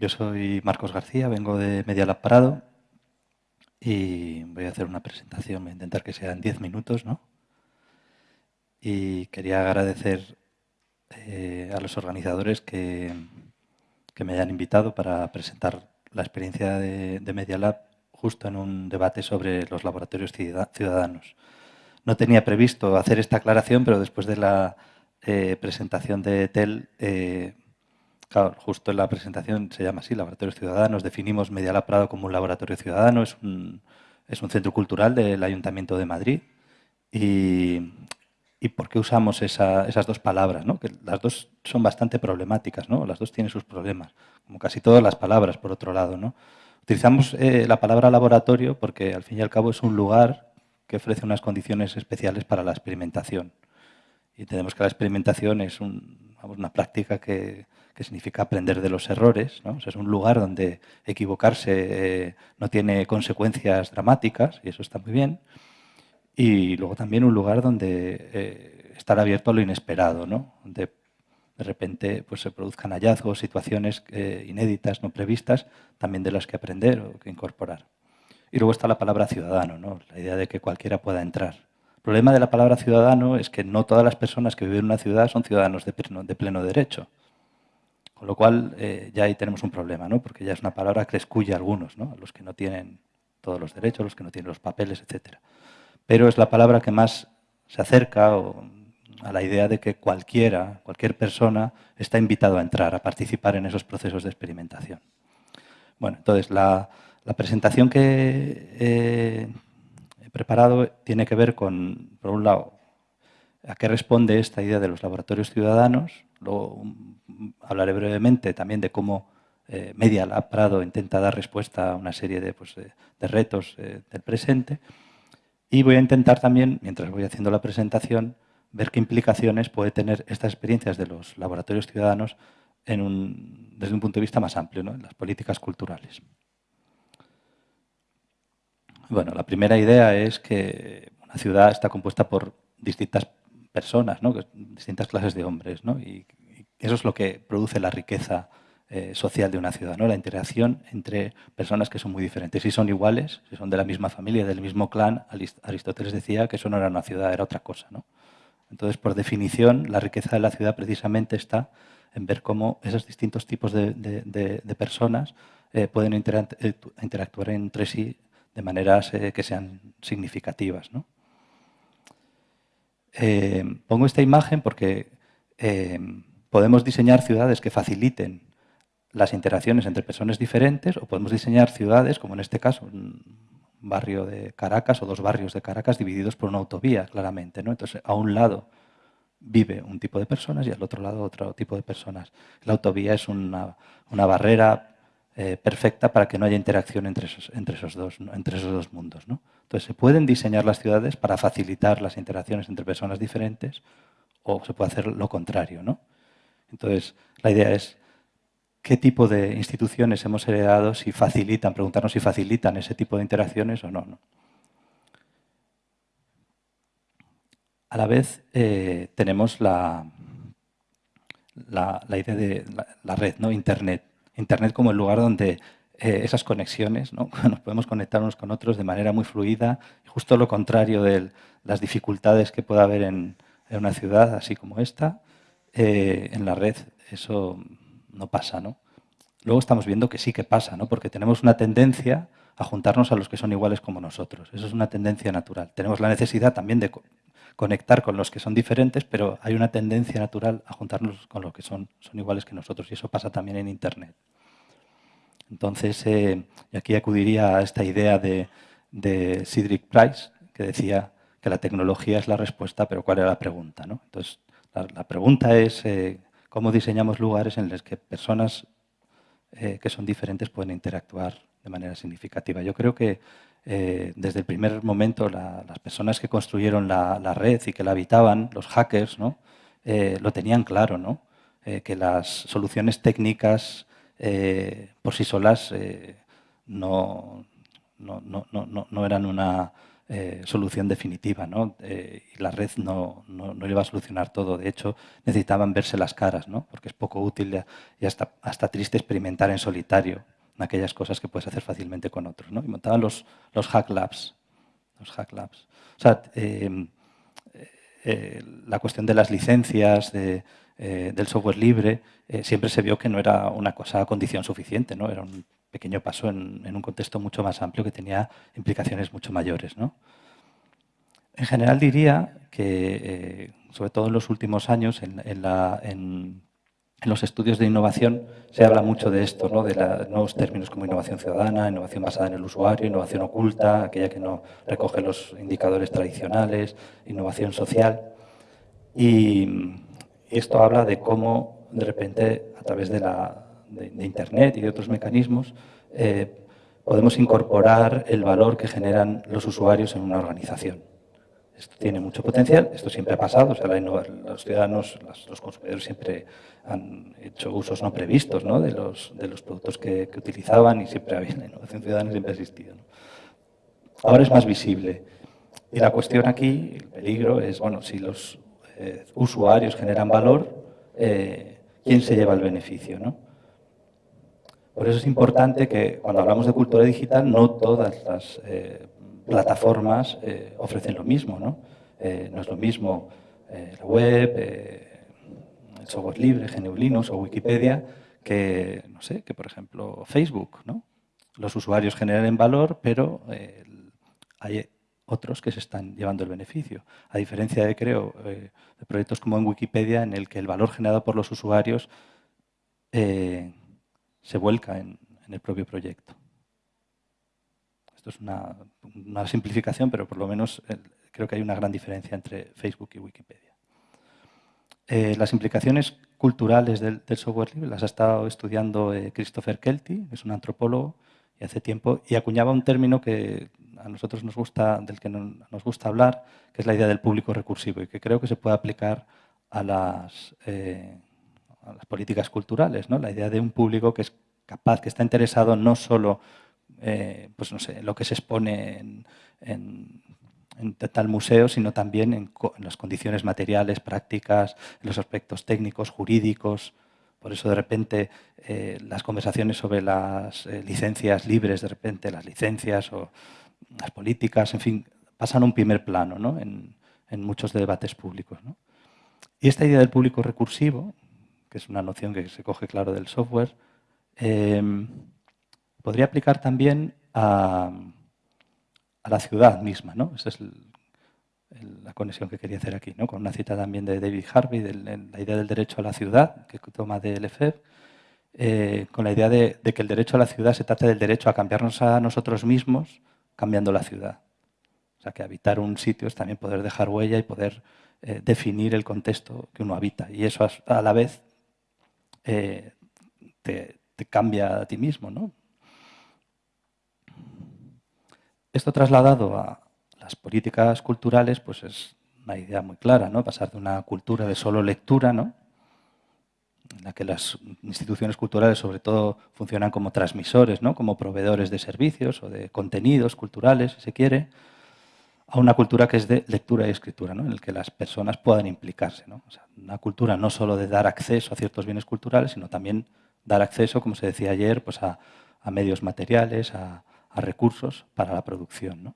yo soy Marcos García, vengo de Media Lab Parado y voy a hacer una presentación, voy a intentar que sea en 10 minutos, ¿no? Y quería agradecer eh, a los organizadores que, que, me hayan invitado para presentar la experiencia de, de Media Lab justo en un debate sobre los laboratorios ciudadanos. No tenía previsto hacer esta aclaración, pero después de la eh, presentación de TEL, eh, claro, justo en la presentación se llama así, Laboratorios Ciudadanos, definimos Medialab Prado como un laboratorio ciudadano, es un, es un centro cultural del Ayuntamiento de Madrid. Y, ¿Y por qué usamos esas dos palabras? ¿no? Que las dos son bastante problemáticas, ¿no? las dos tienen sus problemas, como casi todas las palabras, por otro lado. ¿no? Utilizamos eh, la palabra laboratorio porque, al fin y al cabo, es un lugar que ofrece unas condiciones especiales para la experimentación. Y entendemos que la experimentación es una práctica que, significa aprender de los errores. ¿no? es un lugar donde equivocarse eh, no tiene consecuencias dramáticas, y eso está muy bien. Y luego también un lugar donde eh, estar abierto a lo inesperado, ¿no? donde de repente pues, se produzcan hallazgos, situaciones eh, inéditas, no previstas, también de las que aprender o que incorporar. Y luego está la palabra ciudadano, ¿no? la idea de que cualquiera pueda entrar. El problema de la palabra ciudadano es que no todas las personas que viven en una ciudad son ciudadanos de pleno, derecho. Con lo cual, eh, ya ahí tenemos un problema, ¿no? porque ya es una palabra que excluye a algunos, ¿no? a los que no tienen todos los derechos, los que no tienen los papeles, etc. Pero es la palabra que más se acerca a la idea de que cualquiera, cualquier persona está invitado a entrar, a participar en esos procesos de experimentación. Bueno, entonces, la, presentación que eh, preparado tiene que ver con, por un lado, a qué responde esta idea de los laboratorios ciudadanos. Luego hablaré brevemente también de cómo eh, Media Lab Prado intenta dar respuesta a una serie de, pues, retos eh, del presente. Y voy a intentar también, mientras voy haciendo la presentación, ver qué implicaciones puede tener estas experiencias de los laboratorios ciudadanos desde un punto de vista más amplio, en las políticas culturales. Bueno, la primera idea es que una ciudad está compuesta por distintas personas, ¿no? distintas clases de hombres, ¿no? y, eso es lo que produce la riqueza eh, social de una ciudad, ¿no? la interacción entre personas que son muy diferentes. Si son iguales, si son de la misma familia, del mismo clan, Aristóteles decía que eso no era una ciudad, era otra cosa. ¿no? Entonces, por definición, la riqueza de la ciudad precisamente está en ver cómo esos distintos tipos de, personas eh, pueden eh, interactuar entre sí de maneras que sean significativas. Eh, pongo esta imagen porque eh, podemos diseñar ciudades que faciliten las interacciones entre personas diferentes o podemos diseñar ciudades, como en este caso, un barrio de Caracas o dos barrios de Caracas divididos por una autovía, claramente. Entonces, a un lado vive un tipo de personas y al otro lado otro tipo de personas. La autovía es una barrera eh, perfecta para que no haya interacción entre esos, entre esos, dos, entre esos dos mundos. ¿no? Entonces, se pueden diseñar las ciudades para facilitar las interacciones entre personas diferentes o se puede hacer lo contrario. ¿no? Entonces, la idea es qué tipo de instituciones hemos heredado, si facilitan, preguntarnos si facilitan ese tipo de interacciones o no. A la vez, eh, tenemos la, la, idea de la, la red, ¿no? Internet. Internet como el lugar donde eh, esas conexiones, ¿no? nos podemos conectar unos con otros de manera muy fluida, justo lo contrario de las dificultades que pueda haber en, una ciudad así como esta, eh, en la red eso no pasa. ¿no? Luego estamos viendo que sí que pasa, ¿no? porque tenemos una tendencia a juntarnos a los que son iguales como nosotros. Eso es una tendencia natural. Tenemos la necesidad también de conectar con los que son diferentes, pero hay una tendencia natural a juntarnos con los que son, son iguales que nosotros y eso pasa también en Internet. Entonces, eh, aquí acudiría a esta idea de, de Cedric Price, que decía que la tecnología es la respuesta, pero ¿cuál era la pregunta? ¿no? Entonces, la, pregunta es eh, cómo diseñamos lugares en los que personas eh, que son diferentes pueden interactuar de manera significativa. Yo creo que desde el primer momento las personas que construyeron la, red y que la habitaban, los hackers, ¿no? lo tenían claro, ¿no? que las soluciones técnicas eh, por sí solas eh, no, no, no, eran una eh, solución definitiva. ¿no? Eh, y la red no, iba a solucionar todo. De hecho, necesitaban verse las caras, ¿no? porque es poco útil y hasta, hasta triste experimentar en solitario aquellas cosas que puedes hacer fácilmente con otros. ¿no? Y montaban los, los hack labs. Los hack labs. O sea, em, eh, la cuestión de las licencias, de, del software libre, siempre se vio que no era una cosa condición suficiente, ¿no? era un pequeño paso en, un contexto mucho más amplio que tenía implicaciones mucho mayores. ¿no? En general diría que, eh, sobre todo en los últimos años, en, los estudios de innovación se habla mucho de esto, ¿no? de nuevos términos como innovación ciudadana, innovación basada en el usuario, innovación oculta, aquella que no recoge los indicadores tradicionales, innovación social. Y esto habla de cómo, de repente, a través de la Internet y de otros mecanismos, eh, podemos incorporar el valor que generan los usuarios en una organización. Esto tiene mucho potencial, esto siempre ha pasado, los ciudadanos, los consumidores siempre han hecho usos no previstos. De, los, de los productos que, utilizaban y siempre había la innovación ciudadana siempre ha existido. Ahora es más visible. Y la cuestión aquí, el peligro, es, bueno, si los eh, usuarios generan valor, eh, ¿quién se lleva el beneficio? ¿no? Por eso es importante que cuando hablamos de cultura digital no todas las eh, plataformas eh, ofrecen lo mismo. ¿no? Eh, no es lo mismo la web, el software libre, GNU Linux o Wikipedia que, no sé, que por ejemplo Facebook. ¿no? Los usuarios generan valor, pero hay otros que se están llevando el beneficio. A diferencia de, creo, de proyectos como en Wikipedia, en el que el valor generado por los usuarios se vuelca en, el propio proyecto. Esto es una, simplificación, pero por lo menos creo que hay una gran diferencia entre Facebook y Wikipedia. Eh, las implicaciones culturales del, software libre las ha estado estudiando eh, Christopher Kelty, es un antropólogo, y hace tiempo, y acuñaba un término que a nosotros nos gusta, del que nos gusta hablar, que es la idea del público recursivo, y que creo que se puede aplicar a las, eh, las políticas culturales, ¿no? la idea de un público que es capaz, que está interesado no solo eh, pues no sé, lo que se expone en, tal museo, sino también en, las condiciones materiales, prácticas, en los aspectos técnicos, jurídicos. Por eso de repente eh, las conversaciones sobre las eh, licencias libres, de repente las licencias o las políticas, en fin, pasan a un primer plano ¿no? en, muchos debates públicos. Y esta idea del público recursivo, que es una noción que se coge claro del software, podría aplicar también a, la ciudad misma. ¿no? Esa es la conexión que quería hacer aquí, ¿no? con una cita también de David Harvey, la idea del derecho a la ciudad, que toma de Lefebvre, eh, con la idea de, que el derecho a la ciudad se trata del derecho a cambiarnos a nosotros mismos cambiando la ciudad. O sea, que habitar un sitio es también poder dejar huella y poder eh, definir el contexto que uno habita. Y eso a la vez eh, te, cambia a ti mismo. ¿no? Esto trasladado a las políticas culturales pues es una idea muy clara, ¿no? pasar de una cultura de solo lectura, ¿no? en la que las instituciones culturales sobre todo funcionan como transmisores, ¿no? como proveedores de servicios o de contenidos culturales, si se quiere, a una cultura que es de lectura y escritura, ¿no? en el que las personas puedan implicarse. ¿no? una cultura no solo de dar acceso a ciertos bienes culturales, sino también dar acceso, como se decía ayer, pues a, medios materiales, a, recursos para la producción. ¿no?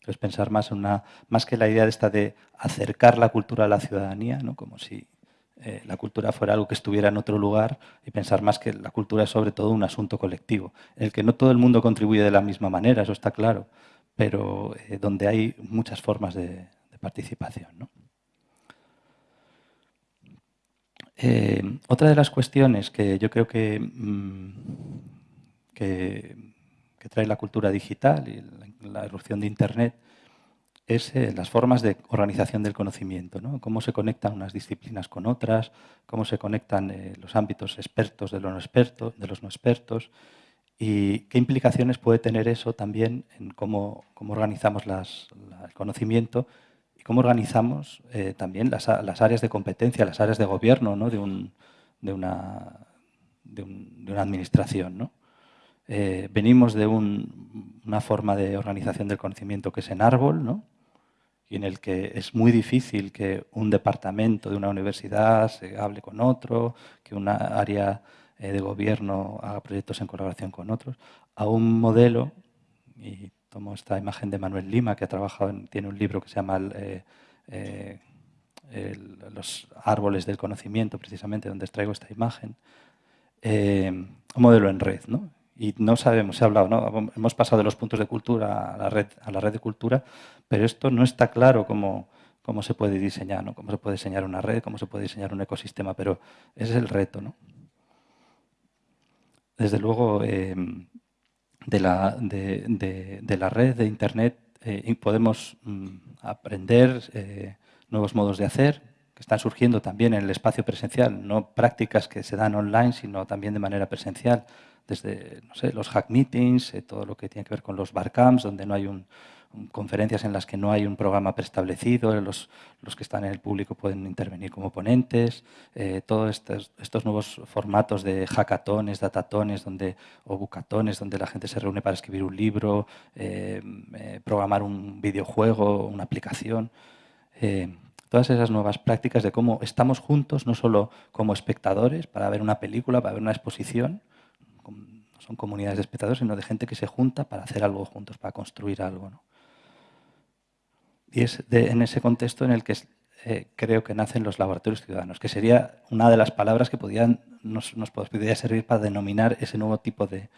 Entonces pensar más en una, más que la idea de esta de acercar la cultura a la ciudadanía, ¿no? como si eh, la cultura fuera algo que estuviera en otro lugar y pensar más que la cultura es sobre todo un asunto colectivo, en el que no todo el mundo contribuye de la misma manera, eso está claro, pero eh, donde hay muchas formas de, participación. Eh, otra de las cuestiones que yo creo que, mm, que, trae la cultura digital y la, erupción de Internet es eh, las formas de organización del conocimiento, cómo se conectan unas disciplinas con otras, cómo se conectan los ámbitos expertos de los no expertos, de los no expertos ¿Y qué implicaciones puede tener eso también en cómo, organizamos el conocimiento y cómo organizamos eh, también las, áreas de competencia, las áreas de gobierno de, una, administración? Eh, venimos de un, una forma de organización del conocimiento que es en árbol, ¿no? y en el que es muy difícil que un departamento de una universidad se hable con otro, que una área eh, de gobierno haga proyectos en colaboración con otros, a un modelo, y tomo esta imagen de Manuel Lima, que ha trabajado, tiene un libro que se llama eh, Los árboles del conocimiento, precisamente, donde traigo esta imagen, un modelo en red, ¿no? Y no sabemos, se ha hablado, ¿no? hemos pasado de los puntos de cultura a la red, a la red de cultura, pero esto no está claro cómo, cómo se puede diseñar, cómo se puede diseñar una red, cómo se puede diseñar un ecosistema, pero ese es el reto. Desde luego, em, de, la, de, de, la red de Internet eh, podemos mm, aprender eh, nuevos modos de hacer, que están surgiendo también en el espacio presencial, no prácticas que se dan online, sino también de manera presencial, desde no sé, los hack meetings, eh, todo lo que tiene que ver con los barcamps, donde no hay un, conferencias en las que no hay un programa preestablecido, los, los, que están en el público pueden intervenir como ponentes, eh, todos estos, estos, nuevos formatos de hackatones, datatones donde, o bucatones, donde la gente se reúne para escribir un libro, eh, programar un videojuego, una aplicación todas esas nuevas prácticas de cómo estamos juntos, no solo como espectadores para ver una película, para ver una exposición, no son comunidades de espectadores, sino de gente que se junta para hacer algo juntos, para construir algo. Y es en ese contexto en el que eh, creo que nacen los laboratorios ciudadanos, que sería una de las palabras que podían, nos, nos podría servir para denominar ese nuevo tipo de,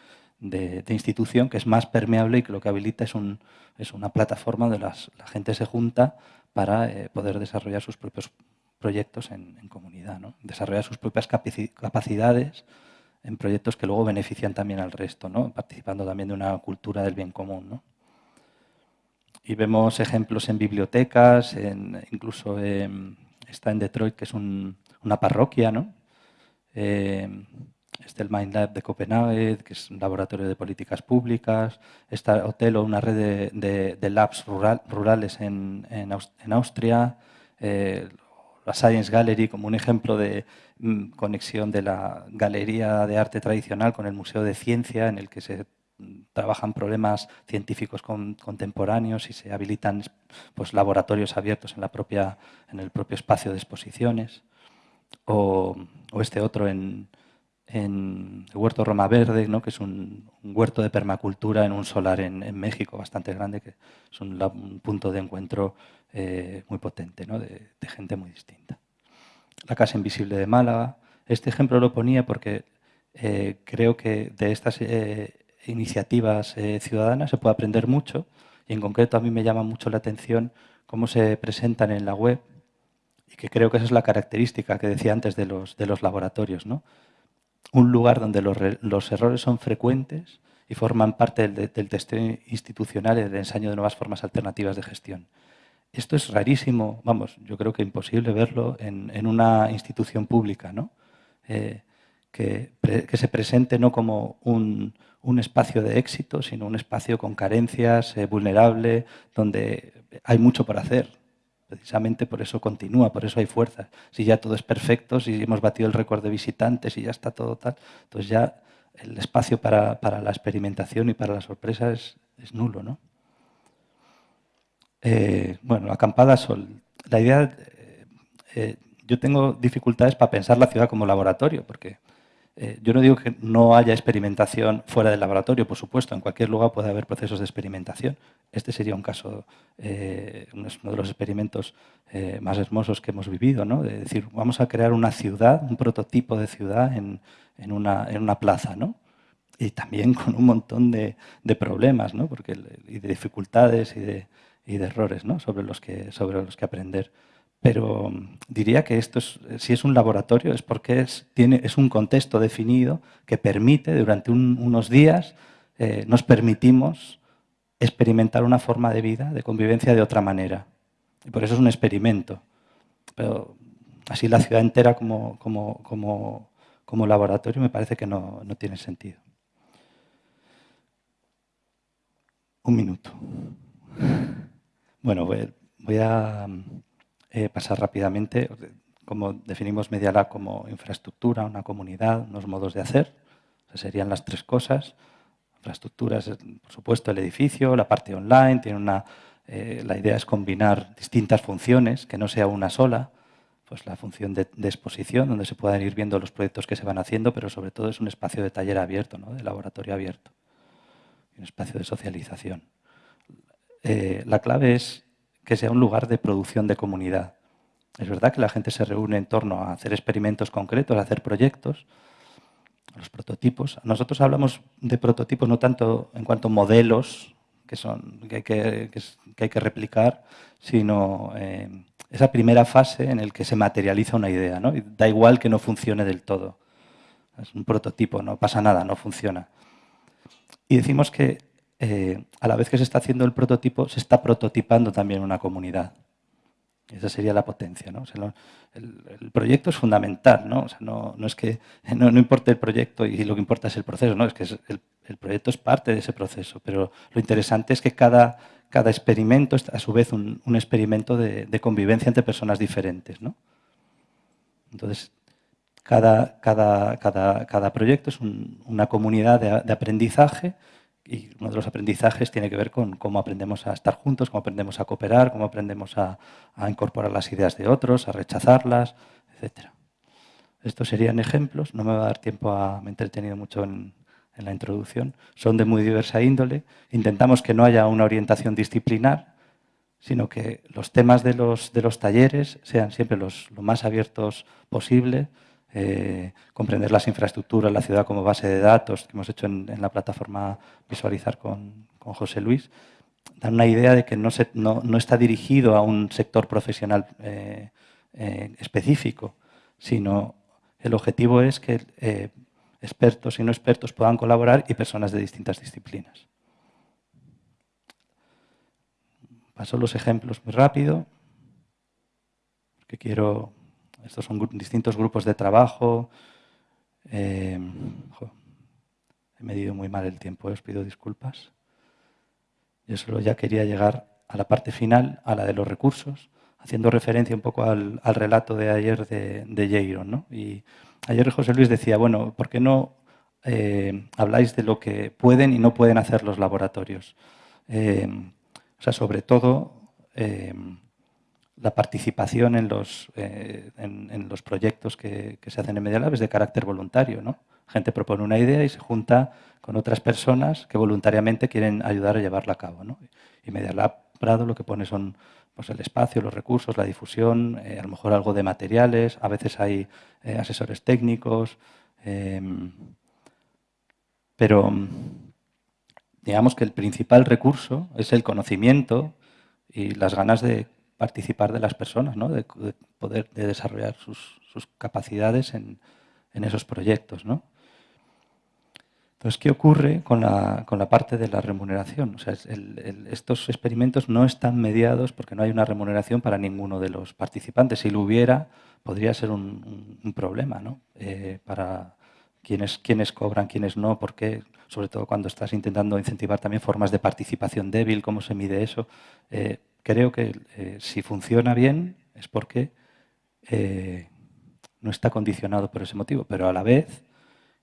institución que es más permeable y que lo que habilita es, un, es una plataforma donde las, la gente se junta para eh, poder desarrollar sus propios proyectos en, comunidad, ¿no? desarrollar sus propias capacidades en proyectos que luego benefician también al resto, ¿no? participando también de una cultura del bien común. Y vemos ejemplos en bibliotecas, incluso está en Detroit, que es una parroquia, ¿no? Eh, está el Mind Lab de Copenhague, que es un laboratorio de políticas públicas. Está Otelo, una red de, labs rurales en, Austria. Eh, la Science Gallery como un ejemplo de mm, conexión de la galería de arte tradicional con el Museo de Ciencia, en el que se mm, trabajan problemas científicos contemporáneos y se habilitan pues, laboratorios abiertos en, la propia, en el propio espacio de exposiciones. o este otro en, en el Huerto Roma Verde, ¿no? que es un, huerto de permacultura en un solar en, México bastante grande, que es un, punto de encuentro eh, muy potente, ¿no? de, gente muy distinta. La Casa Invisible de Málaga. Este ejemplo lo ponía porque eh, creo que de estas eh, iniciativas ciudadanas se puede aprender mucho y en concreto a mí me llama mucho la atención cómo se presentan en la web y que creo que esa es la característica que decía antes de los, de los laboratorios. ¿no? Un lugar donde los, errores son frecuentes y forman parte del, testeo institucional y del ensayo de nuevas formas alternativas de gestión. Esto es rarísimo, vamos, yo creo que imposible verlo en, una institución pública, ¿no? Eh, que, se presente no como un, espacio de éxito, sino un espacio con carencias, eh, vulnerable, donde hay mucho por hacer. Precisamente por eso continúa, por eso hay fuerza. Si ya todo es perfecto, si hemos batido el récord de visitantes y ya está todo tal, entonces ya el espacio para, la experimentación y para la sorpresa es, nulo. ¿no? Eh, bueno, acampada sol. La idea, eh, eh, yo tengo dificultades para pensar la ciudad como laboratorio, porque eh, yo no digo que no haya experimentación fuera del laboratorio, por supuesto, en cualquier lugar puede haber procesos de experimentación. Este sería un caso, eh, uno de los experimentos eh, más hermosos que hemos vivido, ¿no? de decir, vamos a crear una ciudad, un prototipo de ciudad en, una, en una, plaza, ¿no? y también con un montón de, problemas ¿no? Porque, y de dificultades y de, y de errores ¿no? sobre, los que, sobre los que aprender. Pero diría que esto es, si es un laboratorio es porque es, tiene, es un contexto definido que permite, durante unos días, eh, nos permitimos experimentar una forma de vida, de convivencia de otra manera. Y por eso es un experimento. Pero así la ciudad entera como, como, como, como laboratorio me parece que no, no tiene sentido. Un minuto. Bueno, voy a eh, pasar rápidamente, como definimos Media Lab como infraestructura, una comunidad, unos modos de hacer, serían las tres cosas. infraestructuras, por supuesto, el edificio, la parte online, tiene una, eh, la idea es combinar distintas funciones, que no sea una sola, pues la función de, exposición, donde se puedan ir viendo los proyectos que se van haciendo, pero sobre todo es un espacio de taller abierto, ¿no? de laboratorio abierto, un espacio de socialización. Eh, la clave es que sea un lugar de producción de comunidad. Es verdad que la gente se reúne en torno a hacer experimentos concretos, a hacer proyectos, los prototipos. Nosotros hablamos de prototipos no tanto en cuanto a modelos que, son, que, hay, que, hay que replicar, sino eh, esa primera fase en la que se materializa una idea. ¿no? da igual que no funcione del todo. Es un prototipo, no pasa nada, no funciona. Y decimos que eh, a la vez que se está haciendo el prototipo, se está prototipando también una comunidad. Esa sería la potencia. ¿no? el, proyecto es fundamental, ¿no? no, es que no, importa el proyecto y lo que importa es el proceso, ¿no? es que el, proyecto es parte de ese proceso, pero lo interesante es que cada, cada experimento es a su vez un, experimento de, convivencia entre personas diferentes. ¿no? Entonces, cada, cada, cada, cada proyecto es una comunidad de aprendizaje y uno de los aprendizajes tiene que ver con cómo aprendemos a estar juntos, cómo aprendemos a cooperar, cómo aprendemos a, incorporar las ideas de otros, a rechazarlas, etc. Estos serían ejemplos, no me va a dar tiempo a... me he entretenido mucho en, la introducción, son de muy diversa índole. Intentamos que no haya una orientación disciplinar, sino que los temas de los, de los talleres sean siempre los, lo más abiertos posible, eh, comprender las infraestructuras, la ciudad como base de datos que hemos hecho en, la plataforma Visualizar con, José Luis, dan una idea de que no, está dirigido a un sector profesional eh, eh, específico, sino el objetivo es que expertos y no expertos puedan colaborar y personas de distintas disciplinas. Paso los ejemplos muy rápido, porque quiero estos son distintos grupos de trabajo. Eh, he medido muy mal el tiempo, os pido disculpas. Yo solo ya quería llegar a la parte final, a la de los recursos, haciendo referencia un poco al, relato de ayer de, de Jaron. Y ayer José Luis decía, bueno, ¿por qué no eh, habláis de lo que pueden y no pueden hacer los laboratorios? Eh, o sea, sobre todo la participación en los, eh, en, los proyectos que, se hacen en Media Lab es de carácter voluntario. ¿no? Gente propone una idea y se junta con otras personas que voluntariamente quieren ayudar a llevarla a cabo. Y Media Lab Prado lo que pone son pues, el espacio, los recursos, la difusión, eh, a lo mejor algo de materiales, a veces hay eh, asesores técnicos, em, pero digamos que el principal recurso es el conocimiento y las ganas de participar de las personas, ¿no? de, poder desarrollar sus, capacidades en, esos proyectos. ¿no? Entonces, ¿qué ocurre con la, parte de la remuneración? O sea, estos experimentos no están mediados porque no hay una remuneración para ninguno de los participantes. Si lo hubiera, podría ser un, problema ¿no? Eh, para quienes, cobran, quienes no, porque sobre todo cuando estás intentando incentivar también formas de participación débil, cómo se mide eso. Eh, creo que eh, si funciona bien es porque eh, no está condicionado por ese motivo, pero a la vez,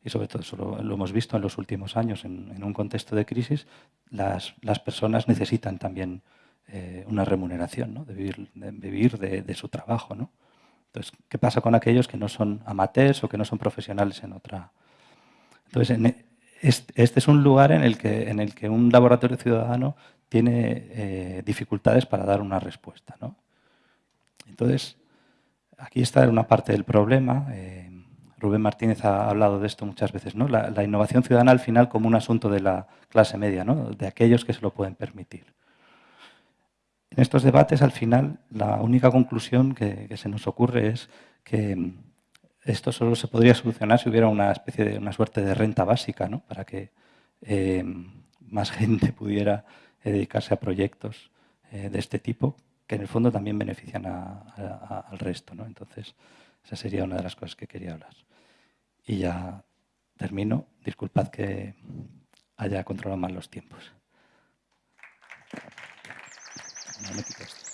y sobre todo eso lo, hemos visto en los últimos años en, un contexto de crisis, las, personas necesitan también eh, una remuneración, ¿no? de vivir, de, vivir de, su trabajo. ¿no? Entonces, ¿qué pasa con aquellos que no son amateurs o que no son profesionales en otra? Entonces, este, este es un lugar en el que, en el que un laboratorio ciudadano tiene eh, dificultades para dar una respuesta. Entonces, aquí está una parte del problema. Eh, Rubén Martínez ha hablado de esto muchas veces. La, innovación ciudadana al final como un asunto de la clase media, de aquellos que se lo pueden permitir. En estos debates, al final, la única conclusión que, se nos ocurre es que esto solo se podría solucionar si hubiera una especie de una suerte de renta básica, para que eh, más gente pudiera dedicarse a proyectos eh, de este tipo que en el fondo también benefician al resto. ¿no? Entonces, esa sería una de las cosas que quería hablar. Y ya termino. Disculpad que haya controlado mal los tiempos. No me